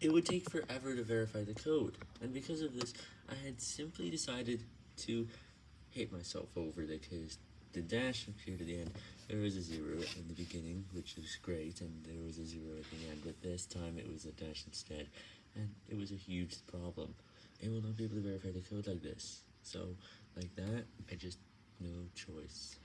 it would take forever to verify the code, and because of this, I had simply decided to hate myself over the case. The dash appeared at the end, there was a zero in the beginning, which was great, and there was a zero at the end, but this time it was a dash instead, and it was a huge problem. It will not be able to verify the code like this, so, like that, I just, no choice.